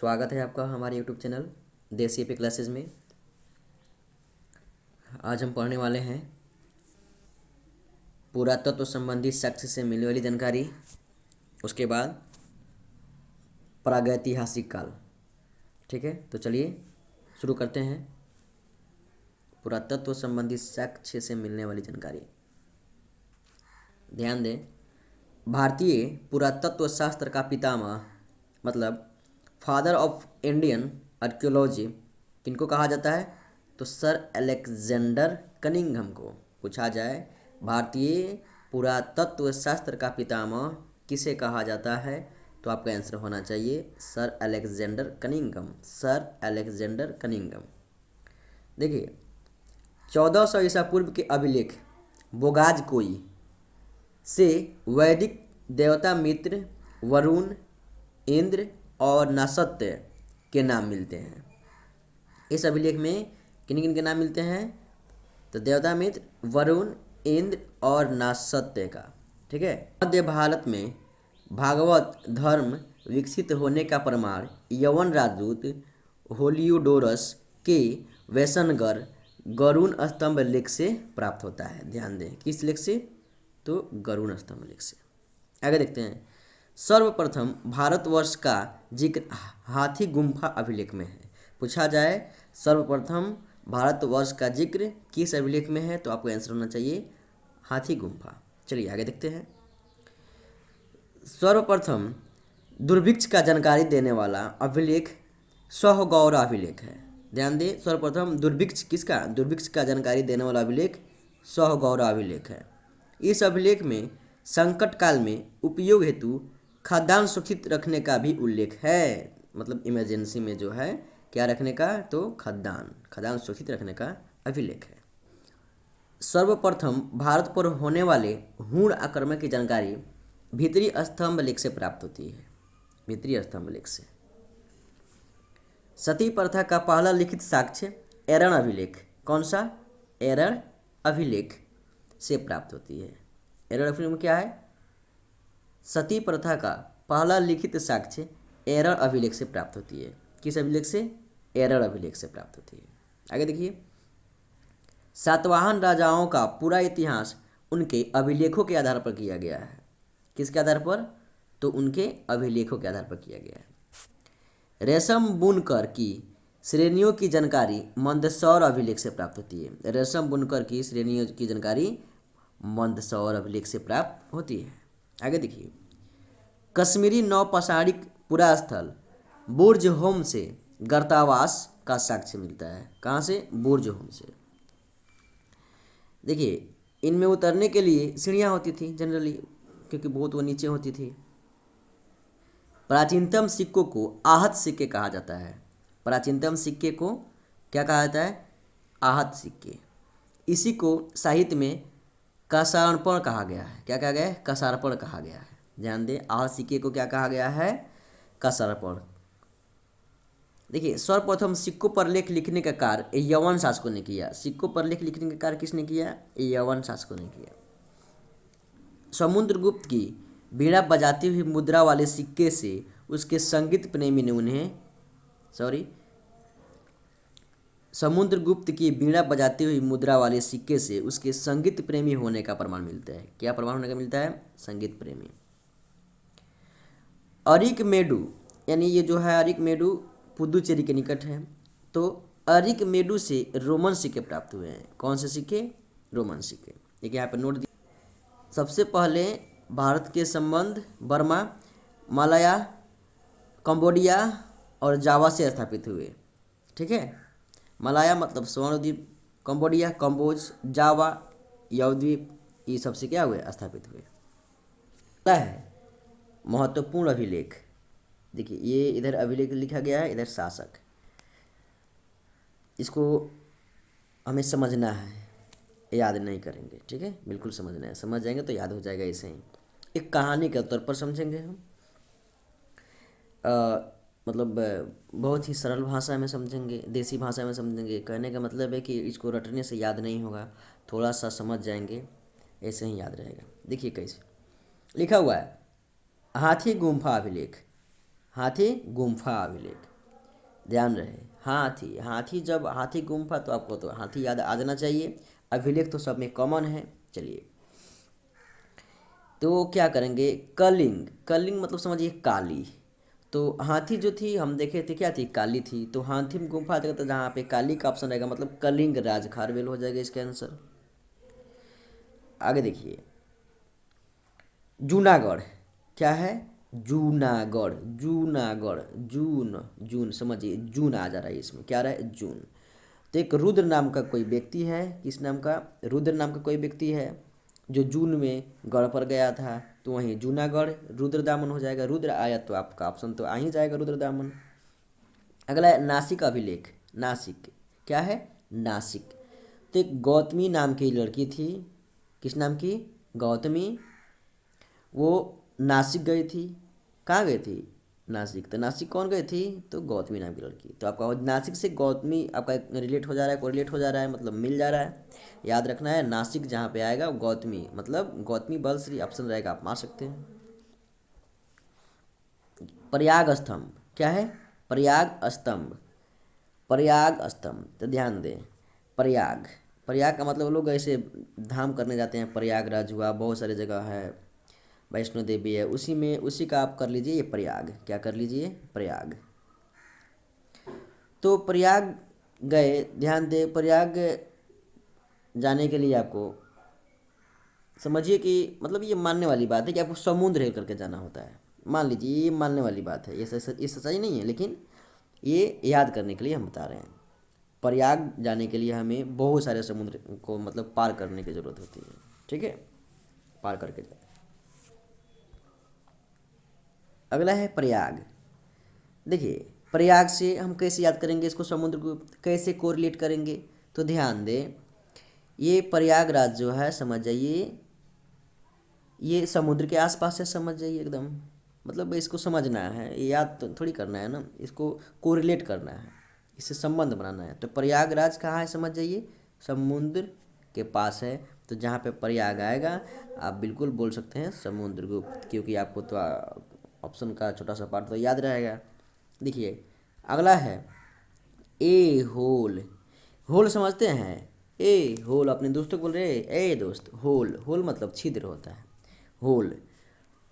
स्वागत है आपका हमारे यूट्यूब चैनल देसी पे क्लासेस में। आज हम पढ़ने वाले हैं पुरातत्व तो संबंधी साक्ष्य से मिलने वाली जानकारी, उसके बाद प्रागैतिहासिक काल। ठीक है? तो चलिए शुरू करते हैं। पुरातत्व तो संबंधी साक्ष्य से मिलने वाली जानकारी। ध्यान दें, भारतीय पुरातत्व शास्त्र का पितामह मतलब फादर ऑफ़ इंडियन आर्कियोलॉजी, किनको कहा जाता है? तो सर अलेक्जेंडर कनिंगम को पूछा जाए। भारतीय पुरातत्व शास्त्र का पितामह किसे कहा जाता है? तो आपका आंसर होना चाहिए sir Alexander Cunningham sir Alexander Cunningham देखिए, चौदह सौ ईसा पूर्व के अभिलेख, बोगाज कोई से वैदिक देवता मित्र वरुण, इंद्र और नसत्य के नाम मिलते हैं। इस अभिलेख में किन किन के नाम मिलते हैं? तो देवता मित्र वरुण, इंद्र और नासत्य का, ठीक है? मध्य भारत में भागवत धर्म विकसित होने का प्रमाण यवन राजदूत होलियोडोरस के वैसनगर गरुण स्तंभ लेख से प्राप्त होता है। ध्यान दें, किस लेख से? तो गरुण स्तंभ लेख से। आगे देखते हैं। सर्वप्रथम भारतवर्ष का ज़िक्र हाथी गुम्फा अभिलेख में है। पूछा जाए, सर्वप्रथम भारतवर्ष का ज़िक्र किस अभिलेख में है? तो आपको आंसर होना चाहिए, हाथी गुम्फा। चलिए आगे देखते हैं। सर्वप्रथम दुर्भिक्ष का जानकारी देने वाला अभिलेख सहगौर अभिलेख है। ध्यान दें, सर्वप्रथम दुर्भिक्ष किसका? दुर्भिक्ष का जानकारी देने वाला अभिलेख सहगौर अभिलेख है। इस अभिलेख में संकट काल में उपयोग हेतु खाद्यान्न सुरक्षित रखने का भी उल्लेख है। मतलब इमरजेंसी में जो है, क्या रखने का? तो खाद्यान्न खाद्यान्न सुरक्षित रखने का अभिलेख है। सर्वप्रथम, भारत पर होने वाले हूण आक्रमण की जानकारी भीतरी स्तंभ लेख से प्राप्त होती है। भीतरी स्तंभ लेख से। सती प्रथा का पहला लिखित साक्ष्य एरण अभिलेख। कौन सा? एरण अभिलेख से प्राप्त होती है। एरण अभिलेख में क्या है? सती प्रथा का पहला लिखित साक्ष्य एरर अभिलेख से प्राप्त होती है। किस अभिलेख से? एरर अभिलेख से प्राप्त होती है। आगे देखिए। सातवाहन राजाओं का पूरा इतिहास उनके अभिलेखों के आधार पर किया गया है। किसके आधार पर? तो उनके अभिलेखों के आधार पर किया गया है। रेशम बुनकर की श्रेणियों की जानकारी मंदसौर अभिलेख से प्राप्त होती है। रेशम बुनकर की श्रेणियों की जानकारी मंदसौर अभिलेख से प्राप्त होती है। आगे देखिए। कश्मीरी नौपसारिक पुरा स्थल बुर्ज होम से गर्तावास का साक्ष्य मिलता है। कहाँ से? बुर्ज होम से। देखिए, इनमें उतरने के लिए सीढ़ियाँ होती थी जनरली, क्योंकि बहुत वो नीचे होती थी। प्राचीनतम सिक्कों को आहत सिक्के कहा जाता है। प्राचीनतम सिक्के को क्या कहा जाता है? आहत सिक्के। इसी को साहित्य में कसारपण कहा गया है। क्या कहा गया है? कसारपण कहा गया है। ध्यान दें आह सिक्के को क्या कहा गया है? कसारपण। देखिए, सर्वप्रथम सिक्कों पर लेख लिखने का कार्य यवन शासकों ने किया। सिक्कों पर लेख लिखने का कार्य किसने किया? यवन शासकों ने किया। समुद्रगुप्त की बीड़ा बजाती हुई मुद्रा वाले सिक्के से उसके संगीत प्रेमी ने उन्हें सॉरी समुद्रगुप्त की बीड़ा बजाती हुई मुद्रा वाले सिक्के से उसके संगीत प्रेमी होने का प्रमाण मिलता है। क्या प्रमाण होने का मिलता है? संगीत प्रेमी। अरिक मेडू, यानी ये जो है अरिक मेडू पुदुचेरी के निकट है। तो अरिक मेडू से रोमन सिक्के प्राप्त हुए हैं। कौन से सिक्के? रोमन सिक्के। देखिए यहाँ पर नोट दिया सबसे पहले भारत के संबंध, बर्मा, मालया, कंबोडिया और जावा से स्थापित हुए। ठीक है? मलाया मतलब स्वर्णद्वीप, कंबोडिया कम्बोज जावा, यवद्वीप, ये सबसे क्या हुए, स्थापित हुए। है। महत्वपूर्ण अभिलेख। देखिए ये इधर अभिलेख लिखा गया है इधर शासक। इसको हमें समझना है याद नहीं करेंगे ठीक है? बिल्कुल समझना है। समझ जाएँगे तो याद हो जाएगा ऐसे ही। एक कहानी के तौर पर समझेंगे हम। आ, मतलब बहुत ही सरल भाषा में समझेंगे देसी भाषा में समझेंगे। कहने का मतलब है कि इसको रटने से याद नहीं होगा थोड़ा सा समझ जाएँगे ऐसे ही याद रहेगा। देखिए कैसे। लिखा हुआ है हाथी गुम्फा अभिलेख। हाथी गुम्फा अभिलेख। ध्यान रहे, हाथी हाथी जब, हाथी गुम्फा तो आपको तो हाथी याद आ जाना चाहिए, अभिलेख तो सब में कॉमन है, चलिए। तो क्या करेंगे? कलिंग कलिंग मतलब समझिए काली। तो हाथी जो थी, हम देखे थे, क्या थी? काली थी। तो हाथी में गुम्फा देखा तो जहाँ पे काली का ऑप्शन रहेगा मतलब कलिंग राज खारवेल हो जाएगा इसका आंसर आगे देखिए। जूनागढ़ क्या है? जूनागढ़ जूनागढ़, जून जून, समझिए, जून आ जा रहा है इसमें। क्या रहा है? जून। तो एक रुद्र नाम का कोई व्यक्ति है? किस नाम का? रुद्र नाम का कोई व्यक्ति है जो जून में गढ़ पर गया था? तो वहीं जूनागढ़, रुद्र दामन हो जाएगा। रुद्र आया तो आपका ऑप्शन तो आ ही जाएगा रुद्र दामन। अगला है नासिक अभिलेख। नासिक। क्या है? नासिक। तो एक गौतमी नाम की लड़की थी। किस नाम की? गौतमी। वो नासिक गई थी। कहाँ गई थी? नासिक। तो नासिक कौन गई थी? तो गौतमी नाम की लड़की। तो आपका नासिक से गौतमी आपका रिलेट हो जा रहा है कोरिलेट हो जा रहा है मतलब मिल जा रहा है। याद रखना है, नासिक जहाँ पे आएगा गौतमी मतलब गौतमी बलश्री ऑप्शन रहेगा, आप मार सकते हैं। प्रयाग स्तंभ। क्या है? प्रयाग स्तंभ। प्रयाग स्तंभ। तो ध्यान दें, प्रयाग। प्रयाग का मतलब लोग ऐसे धाम करने जाते हैं, प्रयागराज हुआ, बहुत सारी जगह है। वैष्णो देवी है, उसी में, उसी का आप कर लीजिए ये प्रयाग। क्या कर लीजिए? प्रयाग। तो प्रयाग गए, ध्यान दे, प्रयाग जाने के लिए आपको समझिए कि मतलब ये मानने वाली बात है कि आपको समुद्र हिल करके जाना होता है। मान लीजिए, ये मानने वाली बात है, ये ये सच्चाई नहीं है, लेकिन ये याद करने के लिए हम बता रहे हैं। प्रयाग जाने के लिए हमें बहुत सारे समुद्र को मतलब पार करने की ज़रूरत होती है, ठीक है? पार करके जाए अगला है प्रयाग। देखिए, प्रयाग से हम कैसे याद करेंगे इसको? समुद्र को कैसे कोरिलेट करेंगे? तो ध्यान दें, ये प्रयागराज जो है, समझ जाइए, ये समुद्र के आसपास है, समझ जाइए एकदम। मतलब इसको समझना है याद तो थोड़ी करना है ना, इसको कोरिलेट करना है, इससे संबंध बनाना है। तो प्रयागराज कहाँ है, समझ जाइए, समुद्र के पास है। तो जहाँ पे प्रयाग आएगा, आप बिल्कुल बोल सकते हैं समुद्र गुप्त क्योंकि आपको तो ऑप्शन का छोटा सा पार्ट तो याद रहेगा। देखिए, अगला है, ए होल। होल समझते हैं। ए होल, अपने दोस्तों को बोल रहे ए दोस्त, होल। होल मतलब छिद्र होता है। Whole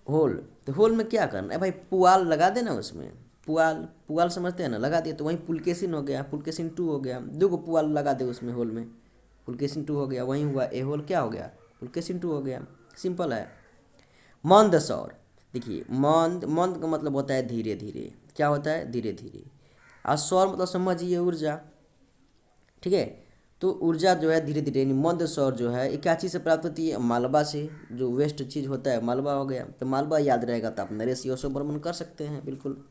whole. तो होल में क्या करना है? भाई, पुआल लगा देना उसमें। पुआल पुआल समझते हैं ना? लगा दिया तो वहीं पुलकेसिन हो गया, पुलकेसिन टू हो गया। दो गो पुआल लगा दे उसमें होल में। पुलकेसिन टू हो गया, वहीं हुआ, ए होल क्या हो गया? पुलकेसिन टू हो गया। सिंपल है। मंद सौर देखिए, मंद मंद का मतलब होता है धीरे धीरे। क्या होता है? धीरे धीरे। और सौर मतलब समझिए ऊर्जा। ठीक है? तो ऊर्जा जो है धीरे धीरे, यानी मंद सौर जो है क्या चीज़ से प्राप्त होती है? मालवा से। जो वेस्ट चीज़ होता है, मालवा हो गया। तो मालवा याद रहेगा तो आप नरेश योशो भ्रमण कर सकते हैं, बिल्कुल।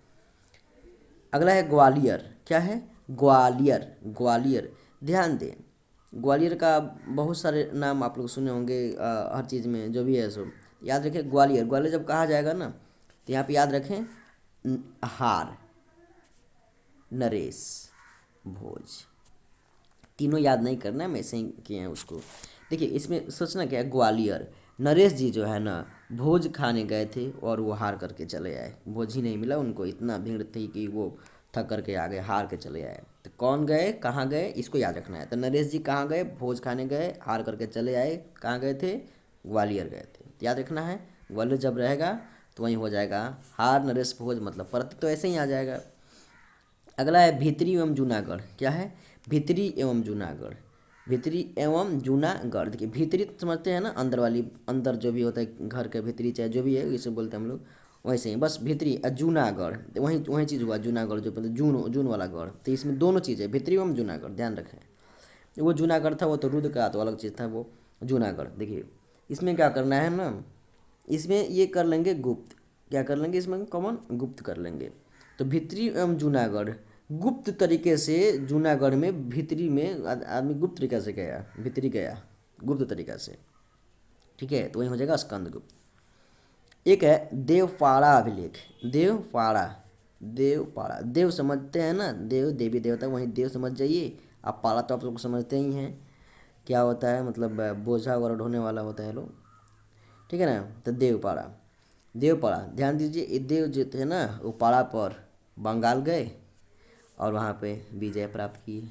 अगला है ग्वालियर। क्या है? ग्वालियर। ग्वालियर। ध्यान दें, ग्वालियर का बहुत सारे नाम आप लोग सुने होंगे हर चीज़ में, जो भी है सो। याद रखें, ग्वालियर। ग्वालियर जब कहा जाएगा ना तो यहाँ पे याद रखें हार, नरेश, भोज। तीनों याद नहीं करना है, मैं ऐसे ही किए हैं उसको। देखिए, इसमें सोचना क्या है, ग्वालियर। नरेश जी जो है ना, भोज खाने गए थे और वो हार करके चले आए। भोज ही नहीं मिला, उनको इतना भीड़ थी कि वो थक करके आ गए हार के चले आए। तो कौन गए, कहाँ गए, इसको याद रखना है। तो नरेश जी कहाँ गए, भोज खाने गए, हार करके चले आए, कहाँ गए थे, ग्वालियर गए थे। तो याद रखना है। ग्वालियर जब रहेगा तो वहीं हो जाएगा। हार, नरेश, भोज मतलब प्रति तो ऐसे ही आ जाएगा। अगला है भीतरी एवं जूनागढ़। क्या है? भीतरी एवं जूनागढ़। भीतरी एवं जूनागढ़। देखिए, भीतरी तो समझते हैं ना, अंदर वाली, अंदर जो भी होता है, घर के भीतरी, चाहे जो भी है इसे बोलते हैं हम लोग। वैसे ही बस भीतरी जूनागढ़। वहीं वहीं चीज़ हुआ, जूनागढ़ जो मतलब जून जून वाला गढ़। तो इसमें दोनों चीज़ है भीतरी एवं जूनागढ़, ध्यान रखें। वो जूनागढ़ था, वो तो रुद्र का तो अलग चीज़ था, वो जूनागढ़। देखिए इसमें क्या करना है ना? इसमें ये कर लेंगे गुप्त। क्या कर लेंगे इसमें? कॉमन गुप्त कर लेंगे। तो भित्री एवं जूनागढ़। गुप्त तरीके से जूनागढ़ में भीतरी में आदमी गुप्त तरीका से गया, भीतरी गया, गुप्त तरीका से। ठीक है? तो वही हो जाएगा स्कंद गुप्त एक है देवपाड़ा अभिलेख। देवपाड़ा। देवपाड़ा। देव समझते हैं ना? देव, देवी देवता, वहीं देव समझ जाइए। आप पाड़ा तो आप लोग समझते ही हैं। क्या होता है मतलब बोझा वगैरह ढोने वाला होता है लोग। ठीक है ना? तो देवपाड़ा। देवपाड़ा, ध्यान दीजिए, ये देव जो थे ना, वो पाड़ा पर बंगाल गए और वहाँ पे विजय प्राप्त की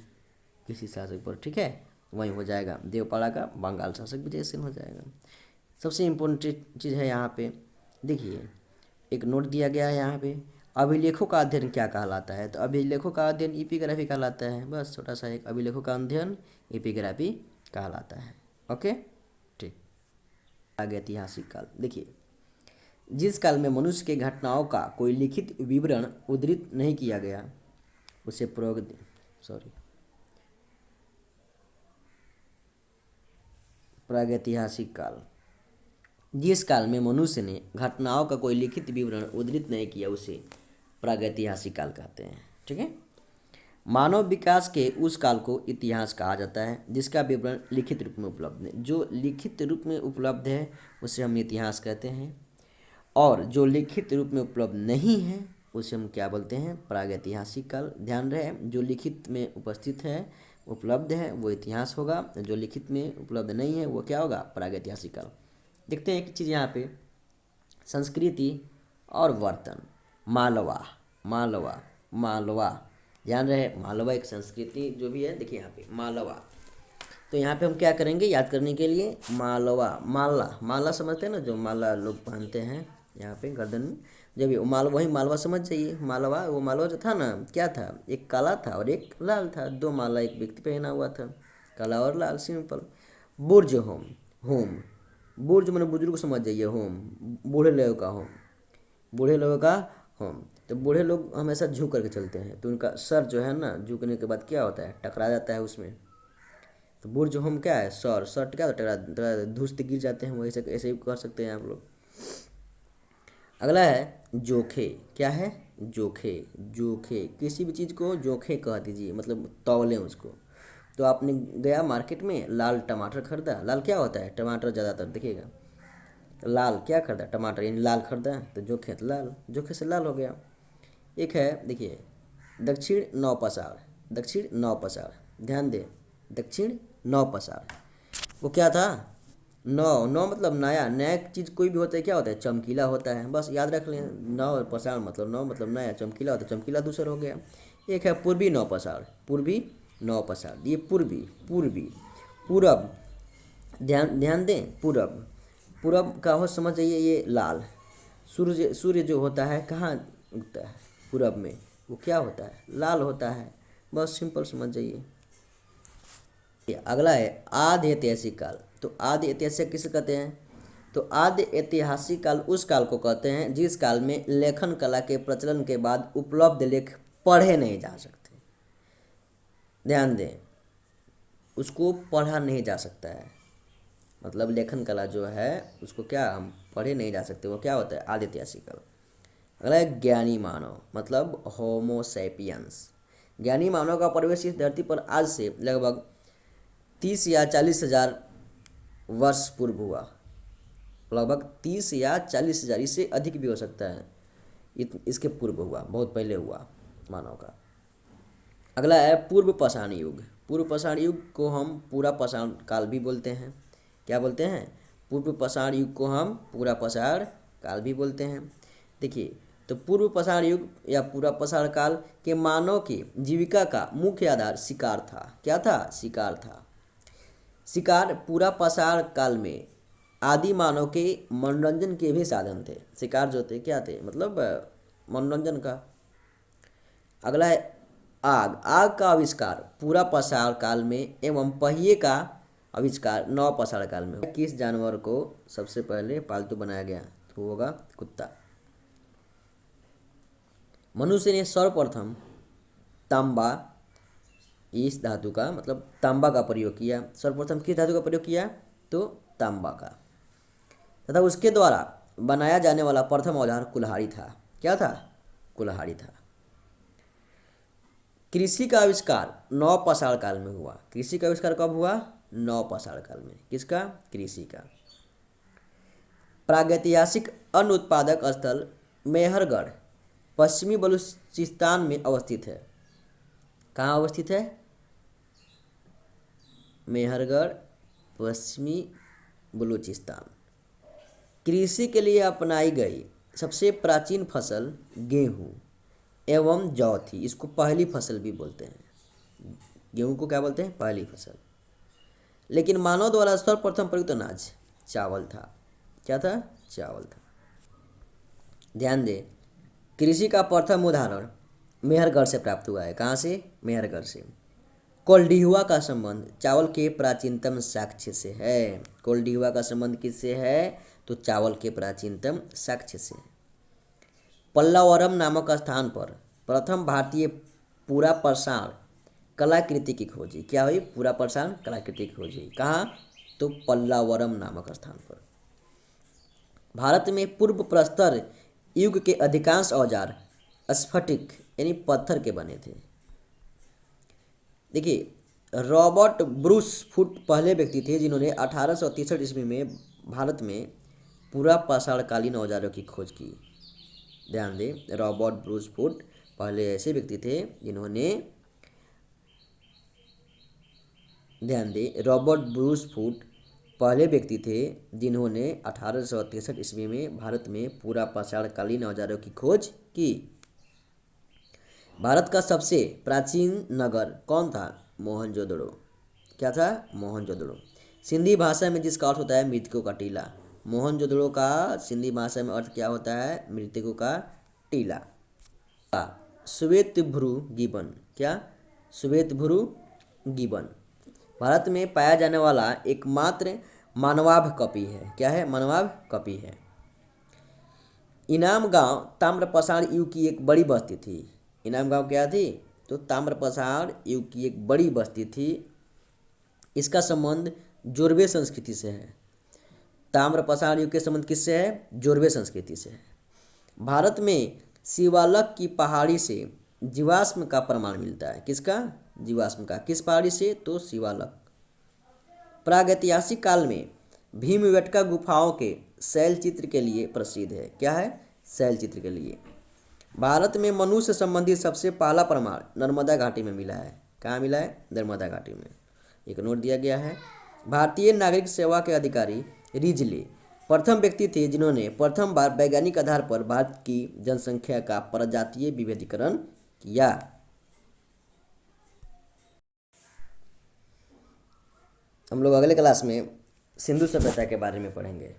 किसी शासक पर। ठीक है? वहीं हो जाएगा। देवपाड़ा का बंगाल शासक विजय सेन हो जाएगा। सबसे इम्पोर्टेंट चीज़ है यहाँ पे, देखिए, एक नोट दिया गया है यहाँ पे, अभिलेखों का अध्ययन क्या कहलाता है? तो अभिलेखों का अध्ययन इपिग्राफी कहलाता है। बस छोटा सा एक अभिलेखों का अध्ययन इपिग्राफी कहलाता है। ओके? ठीक। आगे ऐतिहासिक काल। देखिए, जिस काल में मनुष्य के घटनाओं का कोई लिखित विवरण उद्धृत नहीं किया गया, उसे प्रयोग सॉरी प्रागैतिहासिक काल। जिस काल में मनुष्य ने घटनाओं का कोई लिखित विवरण उद्धृत नहीं किया, उसे प्रागैतिहासिक काल कहते हैं। ठीक है? मानव विकास के उस काल को इतिहास कहा जाता है, जिसका विवरण लिखित रूप में उपलब्ध है। जो लिखित रूप में उपलब्ध है, उसे हम इतिहास कहते हैं। और जो लिखित रूप में उपलब्ध नहीं है, उसे हम क्या बोलते हैं? प्रागैतिहासिक काल। ध्यान रहे, जो लिखित में उपस्थित है, उपलब्ध है, वो इतिहास होगा। जो लिखित में उपलब्ध नहीं है, वो क्या होगा? प्रागैतिहासिक काल। देखते हैं एक चीज़ यहाँ पे। संस्कृति और वर्तन। मालवा मालवा मालवा। ध्यान रहे, मालवा एक संस्कृति जो भी है, देखिए यहाँ पे, मालवा। तो यहाँ पे हम क्या करेंगे, याद करने के लिए, मालवा, माला। माला समझते हैं ना, जो माला लोग पहनते हैं यहाँ पे गर्दन में। जब ये माल, वही मालवा समझ जाइए, मालवा, वो मालवा जो था ना, क्या था? एक काला था और एक लाल था। दो माला एक व्यक्ति पहना हुआ था, काला और लाल, सिंपल। बुर्ज होम होम। बुर्ज मैंने बुज़ुर्ग समझ जाइए, होम। बूढ़े लोगों का होम। बूढ़े लोगों का होम तो बूढ़े लोग हमेशा झुक करके चलते हैं। तो उनका सर जो है ना, झुकने के बाद क्या होता है? टकरा जाता है उसमें। तो बुर्ज होम क्या है? सर सर क्या टकरा धूस गिर जाते हैं वैसे ऐसे ही कर सकते हैं आप लोग। अगला है, जोखे। क्या है? जोखे। जोखे। किसी भी चीज़ को जोखे कह दीजिए मतलब तौलें उसको। तो आपने गया मार्केट में, लाल टमाटर खरीदा। लाल क्या होता है? टमाटर ज़्यादातर, देखिएगा। लाल, क्या खरीदा? टमाटर, यानी लाल खरीदा तो जोखे तो लाल, जोखे से लाल हो गया। एक है, देखिए, दक्षिण नौ पसार दक्षिण नौ पसार ध्यान दे, दक्षिण नौ पसार वो क्या था? नौ नौ मतलब नया नया चीज़ कोई भी होता है, क्या होता है? चमकीला होता है। बस याद रख लें, नौ पसार मतलब नौ मतलब नया, चमकीला होता है, चमकीला दूसरा हो गया। एक है पूर्वी नौ पसार पूर्वी नौ पसार ये पूर्वी पूर्वी, पूरब, ध्यान ध्यान दें, पूरब। पूरब का हो समझ जाइए, ये लाल। सूर्य सूर्य जो होता है, कहाँ उगता है? पूरब में। वो क्या होता है? लाल होता है। बस सिंपल समझ जाइए। अगला है आधे ऐतिहासिक काल। तो आदि ऐतिहासिक किसे कहते हैं? तो आदि ऐतिहासिक काल उस काल को कहते हैं, जिस काल में लेखन कला के प्रचलन के बाद उपलब्ध लेख पढ़े नहीं जा सकते। ध्यान दें, उसको पढ़ा नहीं जा सकता है। मतलब लेखन कला जो है उसको क्या हम पढ़े नहीं जा सकते वो क्या होता है? आदि ऐतिहासिक अगला है ज्ञानी मानव मतलब होमोसेपियंस ज्ञानी मानव का प्रवेश इस धरती पर आज से लगभग तीस या चालीस हज़ार वर्ष पूर्व हुआ। लगभग तीस या चालीस हज़ार इससे अधिक भी हो सकता है। इत, इसके पूर्व हुआ बहुत पहले हुआ मानव का। अगला है पूर्व पाषाण युग। पूर्व पाषाण युग को हम पूरा पाषाण काल भी बोलते हैं। क्या बोलते हैं? पूर्व पाषाण युग को हम पूरा पाषाण काल भी बोलते हैं। देखिए तो पूर्व पाषाण युग या पूरा पाषाण काल के मानव की जीविका का मुख्य आधार शिकार था। क्या था? शिकार था। शिकार पूरा पसार काल में आदि मानव के मनोरंजन के भी साधन थे। शिकार जो थे, क्या थे? मतलब मनोरंजन का। अगला है आग। आग का आविष्कार पूरा पसार काल में एवं पहिए का आविष्कार, नौ पसार काल में किस जानवर को सबसे पहले पालतू बनाया गया तो होगा कुत्ता। मनुष्य ने सर्वप्रथम तांबा, इस धातु का मतलब तांबा का प्रयोग किया। सर्वप्रथम किस धातु का प्रयोग किया? तो तांबा का। तथा उसके द्वारा बनाया जाने वाला प्रथम औज़ार कुल्हाड़ी था। क्या था? कुल्हाड़ी था। कृषि का आविष्कार नौ पसाड़ काल में हुआ। कृषि का आविष्कार कब हुआ? नौ पसाड़ काल में किसका? कृषि का प्रागैतिहासिक अन्न उत्पादक स्थल मेहरगढ़, पश्चिमी बलूचिस्तान में अवस्थित है। कहाँ अवस्थित है? मेहरगढ़, पश्चिमी बलूचिस्तान। कृषि के लिए अपनाई गई सबसे प्राचीन फ़सल गेहूँ एवं जौ थी। इसको पहली फ़सल भी बोलते हैं। गेहूँ को क्या बोलते हैं? पहली फ़सल। लेकिन मानव द्वारा सर्वप्रथम प्रयुक्त अनाज, चावल था। क्या था? चावल था। ध्यान दें, कृषि का प्रथम उदाहरण मेहरगढ़ से प्राप्त हुआ है। कहाँ से? मेहरगढ़ से। कोल्डिहुआ का संबंध, चावल के प्राचीनतम साक्ष्य से है। कोल्डिहुआ का संबंध किससे है? तो चावल के प्राचीनतम साक्ष्य से। है पल्लावरम नामक स्थान पर प्रथम भारतीय पूरा प्रसारण कलाकृति की खोजी। क्या हुई? पूरा प्रसारण कलाकृति की खोजी। कहाँ? तो पल्लावरम नामक स्थान पर। भारत में पूर्व प्रस्तर युग के अधिकांश औज़ार स्फटिक यानी पत्थर के बने थे। देखिए, रॉबर्ट ब्रूस फुट पहले व्यक्ति थे जिन्होंने अठारह ईस्वी में भारत में पूरा पाषाणकालीन औजारों की खोज की। ध्यान दें, रॉबर्ट ब्रूस फुट पहले ऐसे व्यक्ति थे जिन्होंने ध्यान दें, रॉबर्ट ब्रूस फुट पहले व्यक्ति थे जिन्होंने अठारह ईस्वी में भारत में पूरा पाषाणकालीन औजारों की खोज की। भारत का सबसे प्राचीन नगर कौन था? मोहनजोदड़ो। क्या था? मोहनजोदड़ो। सिंधी भाषा में जिसका अर्थ होता है मृतकों का टीला। मोहनजोदड़ो का सिंधी भाषा में अर्थ क्या होता है? मृतकों का टीला। श्वेत भ्रू गिबन क्या? श्वेत भ्रू गिबन भारत में पाया जाने वाला एकमात्र मानवाभ कपि है। क्या है? मानवाभ कपि है। इनाम गाँव ताम्रपसाड़ युग की एक बड़ी बस्ती थी। इनाम गाँव क्या थी? तो ताम्रपसाड़ युग की एक बड़ी बस्ती थी। इसका संबंध जोरबे संस्कृति से है। ताम्रपसाड़ युग के संबंध किससे है? जोरबे संस्कृति से है। भारत में शिवालक की पहाड़ी से जीवाश्म का प्रमाण मिलता है। किसका? जीवाश्म का। किस पहाड़ी से? तो शिवालक। प्रागैतिहासिक काल में भीम वेटका गुफाओं के शैल चित्र के लिए प्रसिद्ध है। क्या है? शैल चित्र के लिए। भारत में मनुष्य संबंधित सबसे पहला प्रमाण नर्मदा घाटी में मिला है। कहाँ मिला है? नर्मदा घाटी में। एक नोट दिया गया है। भारतीय नागरिक सेवा के अधिकारी रिजले प्रथम व्यक्ति थे जिन्होंने प्रथम बार वैज्ञानिक आधार पर भारत की जनसंख्या का प्रजातीय विभेदीकरण किया। हम लोग अगले क्लास में सिंधु सभ्यता के बारे में पढ़ेंगे।